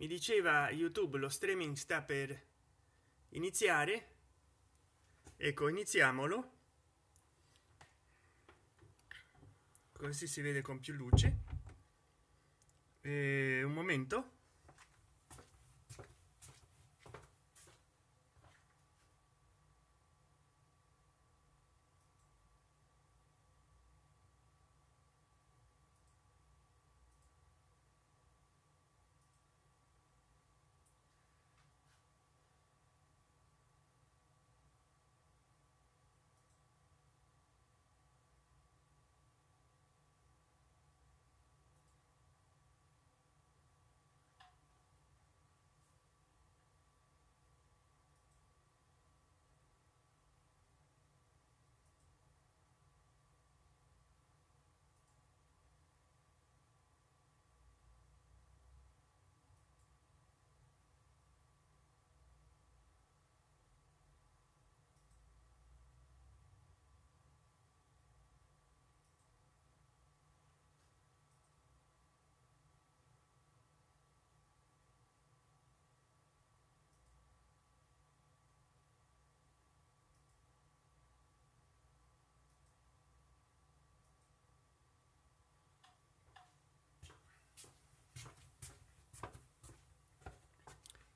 mi diceva youtube lo streaming sta per iniziare. Ecco iniziamolo. Così si vede con più luce. E un momento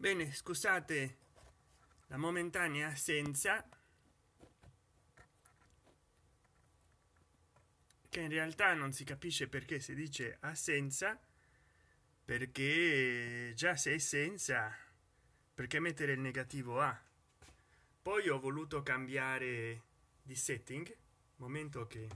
bene scusate la momentanea assenza che in realtà non si capisce perché si dice assenza perché già sei senza perché mettere il negativo a? Poi ho voluto cambiare di setting momento che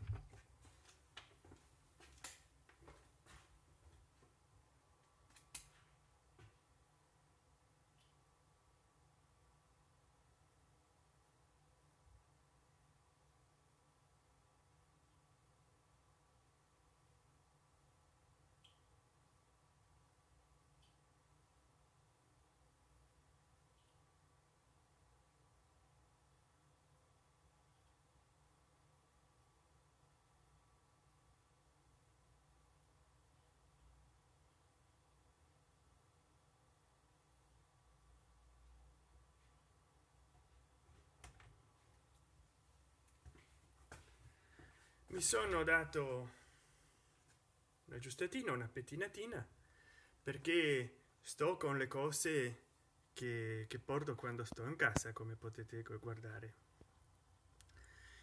mi sono dato una giustatina una pettinatina perché sto con le cose che, che porto quando sto in casa come potete guardare.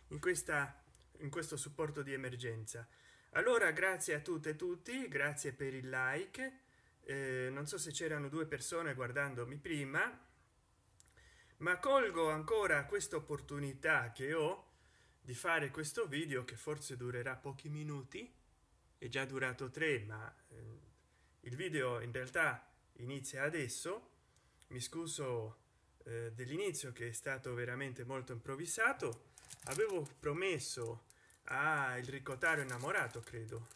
In questa in questo supporto di emergenza. Allora grazie a tutte e tutti grazie per il like. Eh, non so se c'erano due persone guardandomi prima ma colgo ancora questa opportunità che ho di fare questo video che forse durerà pochi minuti è già durato tre ma eh, il video in realtà inizia adesso. Mi scuso eh, dell'inizio che è stato veramente molto improvvisato. Avevo promesso a il ricottario innamorato credo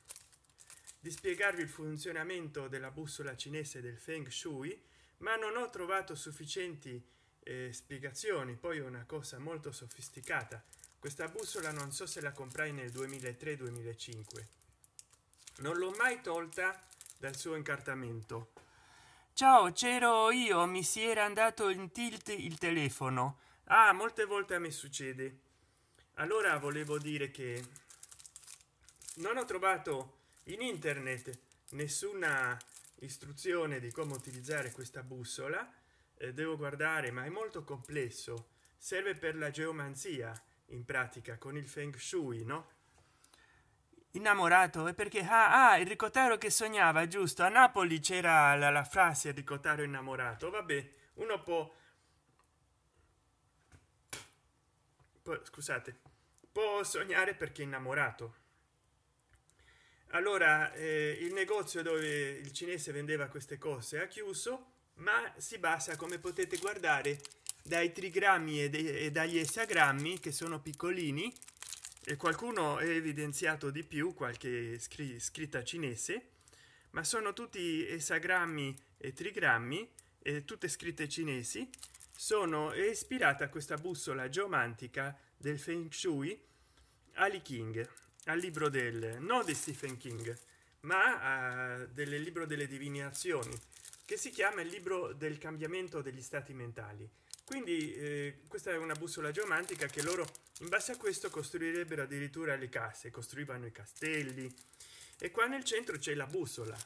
di spiegarvi il funzionamento della bussola cinese del feng shui ma non ho trovato sufficienti eh, spiegazioni poi è una cosa molto sofisticata questa bussola non so se la comprai nel 2003 2005 non l'ho mai tolta dal suo incartamento. Ciao c'ero io mi si era andato in tilt il telefono. Ah molte volte a me succede. Allora volevo dire che non ho trovato in internet nessuna istruzione di come utilizzare questa bussola. Eh, devo guardare ma è molto complesso. Serve per la geomanzia in pratica con il feng shui no? Innamorato è perché? Ah, ah il ricottaro che sognava giusto. A napoli c'era la, la frase ricottaro innamorato. Vabbè uno può può scusate può sognare perché innamorato. Allora eh, il negozio dove il cinese vendeva queste cose ha chiuso ma si basa come potete guardare dai trigrammi e, e dagli esagrammi che sono piccolini e qualcuno è evidenziato di più qualche scr scritta cinese ma sono tutti esagrammi e trigrammi e tutte scritte cinesi sono ispirata a questa bussola geomantica del feng shui ali king al libro del no di stephen king ma del libro delle divinazioni che si chiama il libro del cambiamento degli stati mentali quindi eh, questa è una bussola geomantica che loro in base a questo costruirebbero addirittura le case costruivano i castelli. E qua nel centro c'è la bussola.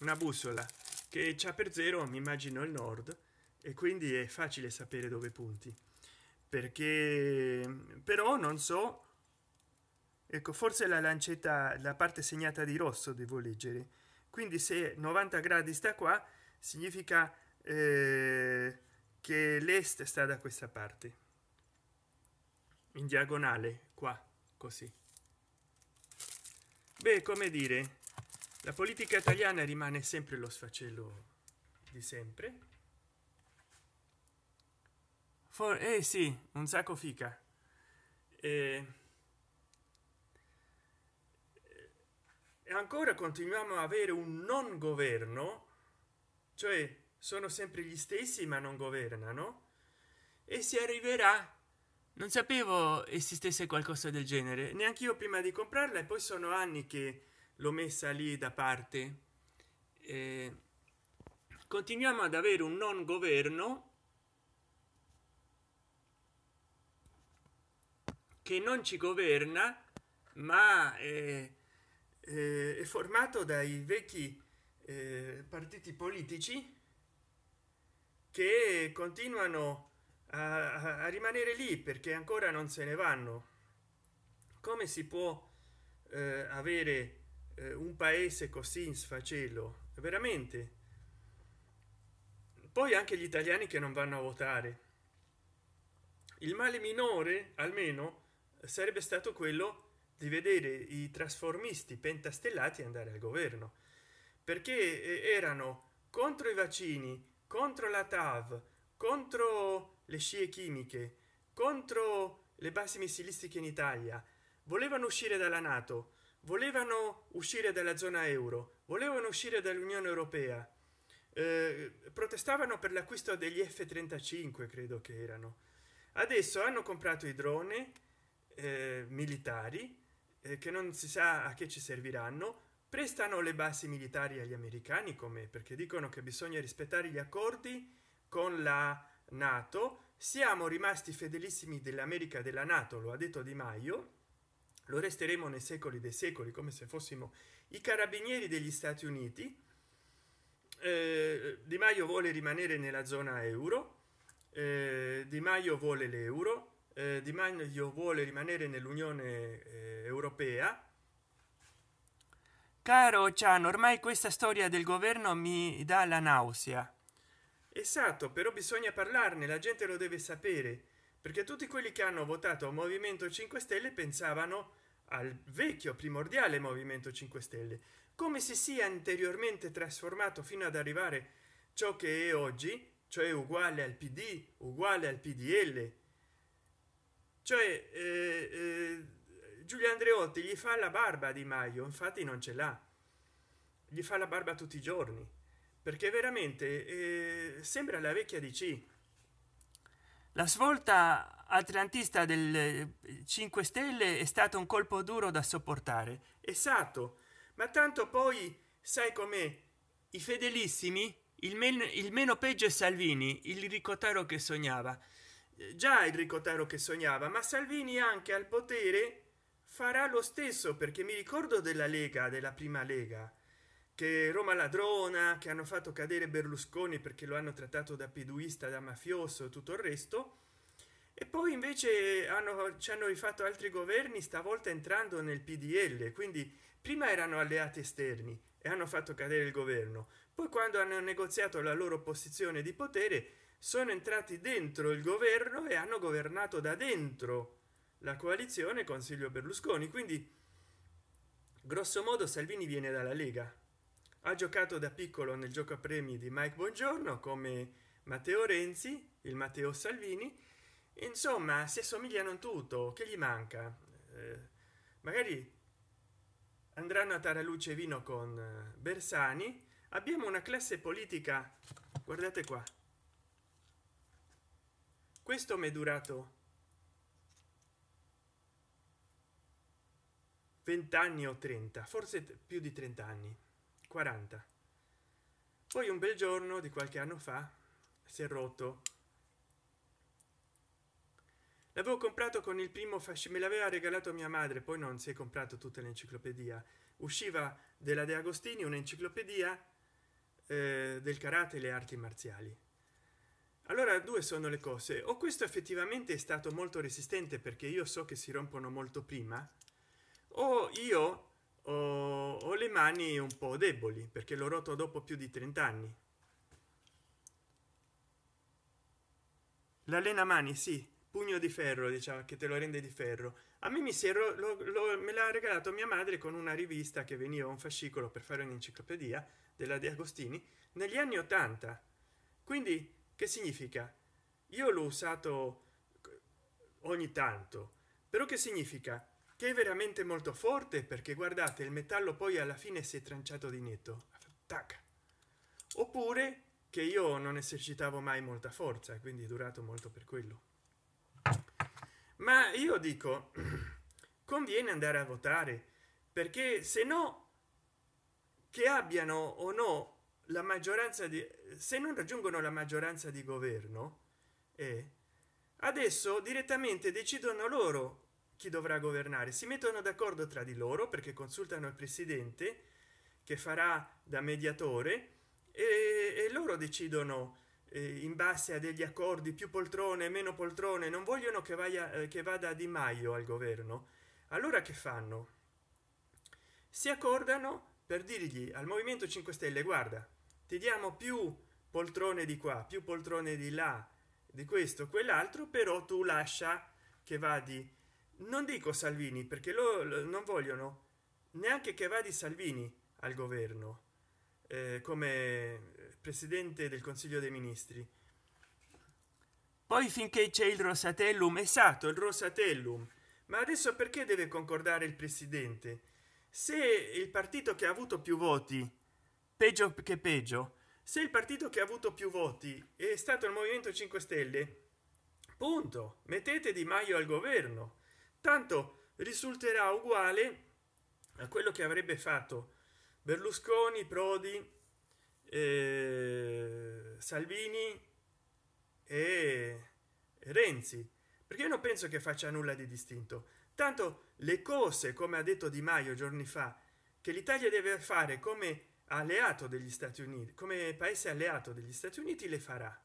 Una bussola che c'ha per zero mi immagino il nord e quindi è facile sapere dove punti. Perché però non so ecco forse la lancetta la parte segnata di rosso devo leggere. Quindi se 90 gradi sta qua significa eh, che l'est sta da questa parte. In diagonale qua così. Beh come dire la politica italiana rimane sempre lo sfacelo di sempre. For eh sì un sacco fica. Eh, e ancora continuiamo a avere un non governo cioè sono sempre gli stessi ma non governano. E si arriverà. Non sapevo esistesse qualcosa del genere. Neanche io prima di comprarla e poi sono anni che l'ho messa lì da parte. Eh, continuiamo ad avere un non governo che non ci governa ma è, è formato dai vecchi eh, partiti politici che continuano a, a, rimanere lì perché ancora non se ne vanno. Come si può eh, avere eh, un paese così in sfacelo? Veramente. Poi anche gli italiani che non vanno a votare. Il male minore almeno sarebbe stato quello di vedere i trasformisti pentastellati andare al governo perché eh, erano contro i vaccini contro la tav contro le scie chimiche contro le basi missilistiche in italia. Volevano uscire dalla nato volevano uscire dalla zona euro volevano uscire dall'unione europea. Eh, protestavano per l'acquisto degli f 35 credo che erano. Adesso hanno comprato i droni eh, militari eh, che non si sa a che ci serviranno prestano le basi militari agli americani come perché dicono che bisogna rispettare gli accordi con la nato. Siamo rimasti fedelissimi dell'america della nato lo ha detto di maio. Lo resteremo nei secoli dei secoli come se fossimo i carabinieri degli stati uniti. Eh, di maio vuole rimanere nella zona euro. Eh, di maio vuole l'euro. Eh, di maio vuole rimanere nell'unione eh, europea caro Chan ormai questa storia del governo mi dà la nausea. Esatto però bisogna parlarne la gente lo deve sapere perché tutti quelli che hanno votato movimento 5 stelle pensavano al vecchio primordiale movimento 5 stelle. Come si sia anteriormente trasformato fino ad arrivare ciò che è oggi cioè uguale al pd uguale al pdl cioè eh, eh, giulio andreotti gli fa la barba di maio infatti non ce l'ha. Gli fa la barba tutti i giorni perché veramente eh, sembra la vecchia dc la svolta atlantista del 5 stelle è stato un colpo duro da sopportare. Esatto ma tanto poi sai com'è? I fedelissimi il, men il meno peggio è salvini il ricotaro che sognava. Già il ricotaro che sognava ma salvini anche al potere farà lo stesso perché mi ricordo della lega della prima lega che roma ladrona che hanno fatto cadere berlusconi perché lo hanno trattato da piduista da mafioso tutto il resto. E poi invece hanno ci hanno rifatto altri governi stavolta entrando nel pdl quindi prima erano alleati esterni e hanno fatto cadere il governo. Poi quando hanno negoziato la loro posizione di potere sono entrati dentro il governo e hanno governato da dentro la coalizione consiglio berlusconi quindi grosso modo salvini viene dalla lega. Ha giocato da piccolo nel gioco a premi di mike buongiorno come matteo renzi il matteo salvini. Insomma si assomigliano tutto. Che gli manca? Eh, magari andranno a taraluce vino con eh, bersani. Abbiamo una classe politica guardate qua. Questo mi è durato 20 anni o 30 forse più di 30 anni 40 poi un bel giorno di qualche anno fa si è rotto. L'avevo comprato con il primo fascino me l'aveva regalato mia madre poi non si è comprato tutta l'enciclopedia. Usciva della de agostini un'enciclopedia eh, del karate e le arti marziali. Allora due sono le cose. O questo effettivamente è stato molto resistente perché io so che si rompono molto prima o io ho, ho le mani un po deboli perché l'ho rotto dopo più di 30 anni l'allena mani sì pugno di ferro diciamo che te lo rende di ferro. A me mi si ero, lo, lo, me l'ha regalato mia madre con una rivista che veniva un fascicolo per fare un'enciclopedia della di agostini negli anni 80 quindi che significa? Io l'ho usato ogni tanto. Però che significa che è veramente molto forte perché guardate il metallo poi alla fine si è tranciato di netto Tac. oppure che io non esercitavo mai molta forza quindi è durato molto per quello ma io dico conviene andare a votare perché se no che abbiano o no la maggioranza di se non raggiungono la maggioranza di governo e adesso direttamente decidono loro chi dovrà governare. Si mettono d'accordo tra di loro perché consultano il presidente che farà da mediatore e, e loro decidono eh, in base a degli accordi più poltrone meno poltrone non vogliono che vaya eh, che vada di maio al governo. Allora che fanno? Si accordano per dirgli al movimento 5 stelle guarda ti diamo più poltrone di qua più poltrone di là di questo quell'altro però tu lascia che vadi non dico salvini perché lo, lo non vogliono neanche che vadi salvini al governo eh, come presidente del consiglio dei ministri. Poi finché c'è il rosatellum esatto il rosatellum. Ma adesso perché deve concordare il presidente? Se il partito che ha avuto più voti peggio che peggio se il partito che ha avuto più voti è stato il movimento 5 stelle punto. Mettete di maio al governo tanto risulterà uguale a quello che avrebbe fatto berlusconi prodi eh, salvini e renzi. Perché io non penso che faccia nulla di distinto. Tanto le cose come ha detto di maio giorni fa che l'italia deve fare come alleato degli stati uniti come paese alleato degli stati uniti le farà.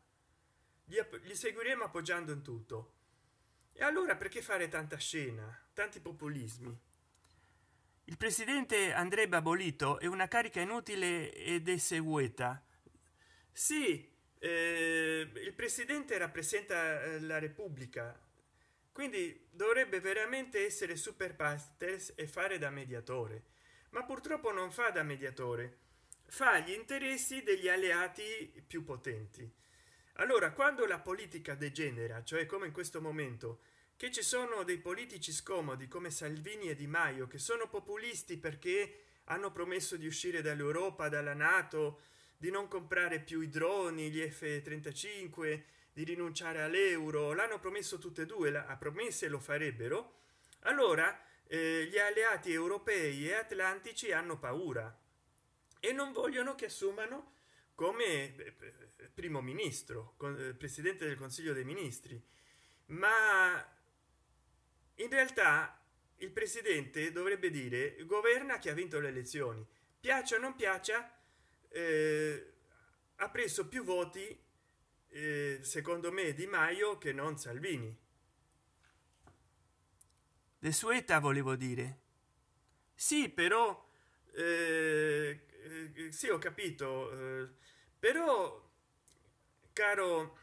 Gli seguiremo appoggiando in tutto e allora perché fare tanta scena tanti populismi? Il presidente andrebbe abolito è una carica inutile ed esegueta sì eh, il presidente rappresenta eh, la repubblica quindi dovrebbe veramente essere super partes e fare da mediatore. Ma purtroppo non fa da mediatore fa gli interessi degli alleati più potenti allora quando la politica degenera cioè come in questo momento che ci sono dei politici scomodi come salvini e di maio che sono populisti perché hanno promesso di uscire dall'europa dalla nato di non comprare più i droni gli f 35 di rinunciare all'euro l'hanno promesso tutte e due a promesse lo farebbero allora eh, gli alleati europei e atlantici hanno paura e non vogliono che assumano come eh, primo ministro eh, presidente del consiglio dei ministri. Ma in realtà il presidente dovrebbe dire governa chi ha vinto le elezioni. Piaccia o non piaccia eh, ha preso più voti eh, secondo me di maio che non salvini. De sueta volevo dire. Sì però eh, eh, sì ho capito però caro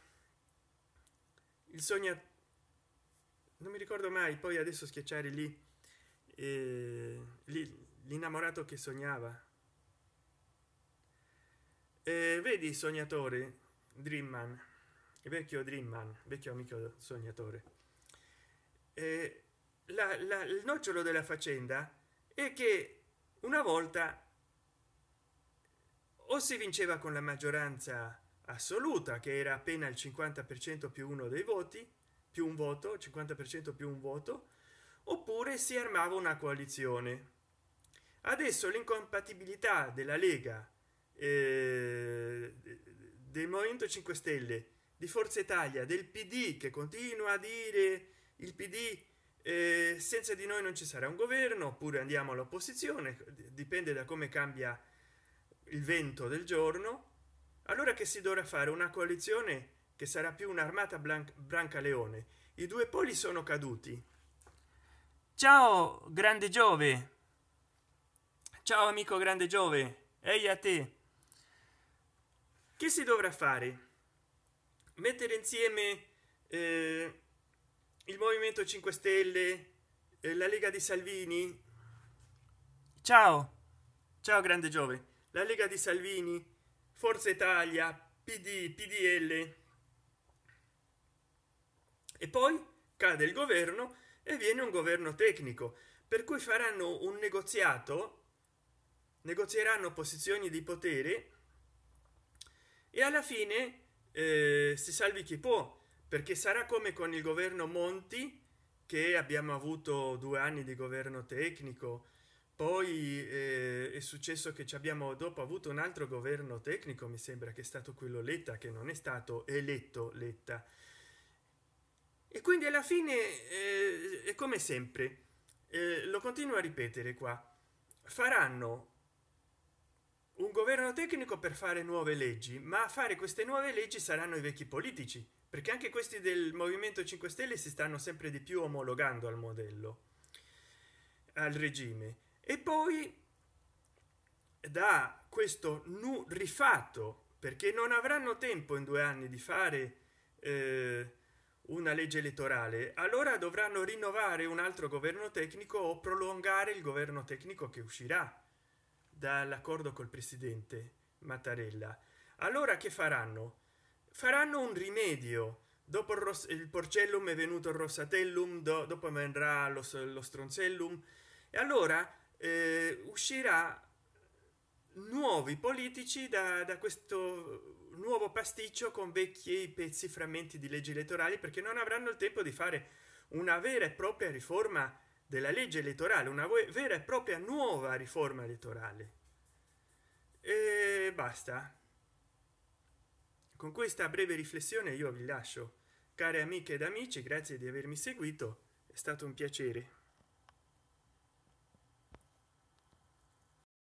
il sogno non mi ricordo mai poi adesso schiacciare lì, eh, l'innamorato che sognava. Eh, vedi sognatore dreamman vecchio dreamman vecchio amico sognatore. Eh, la, la, il nocciolo della faccenda è che una volta o si vinceva con la maggioranza assoluta che era appena il 50 per cento più uno dei voti più un voto 50 per cento più un voto oppure si armava una coalizione. Adesso l'incompatibilità della lega eh, del movimento 5 stelle di forza italia del pd che continua a dire il pd eh, senza di noi non ci sarà un governo oppure andiamo all'opposizione dipende da come cambia il vento del giorno allora che si dovrà fare una coalizione che sarà più un'armata branca leone i due poli sono caduti. Ciao grande giove. Ciao amico grande giove. Ehi a te. Che si dovrà fare? Mettere insieme eh, il movimento 5 stelle eh, la lega di salvini? Ciao. Ciao grande giove la lega di salvini? Forza italia pd pdl e poi cade il governo e viene un governo tecnico per cui faranno un negoziato negozieranno posizioni di potere e alla fine eh, si salvi chi può perché sarà come con il governo monti che abbiamo avuto due anni di governo tecnico poi eh, è successo che ci abbiamo dopo avuto un altro governo tecnico mi sembra che è stato quello letta che non è stato eletto letta. E quindi alla fine eh, è come sempre eh, lo continuo a ripetere qua. Faranno un governo tecnico per fare nuove leggi ma a fare queste nuove leggi saranno i vecchi politici perché anche questi del movimento 5 stelle si stanno sempre di più omologando al modello al regime e poi da questo nu rifatto perché non avranno tempo in due anni di fare eh, una legge elettorale allora dovranno rinnovare un altro governo tecnico o prolungare il governo tecnico che uscirà dall'accordo col presidente mattarella. Allora che faranno? Faranno un rimedio. Dopo il, il porcellum è venuto il rossatellum do dopo vendrà lo, lo stronzellum. E allora eh, uscirà nuovi politici da, da questo nuovo pasticcio con vecchi pezzi frammenti di leggi elettorali perché non avranno il tempo di fare una vera e propria riforma della legge elettorale una vera e propria nuova riforma elettorale. E basta. Con questa breve riflessione io vi lascio care amiche ed amici grazie di avermi seguito è stato un piacere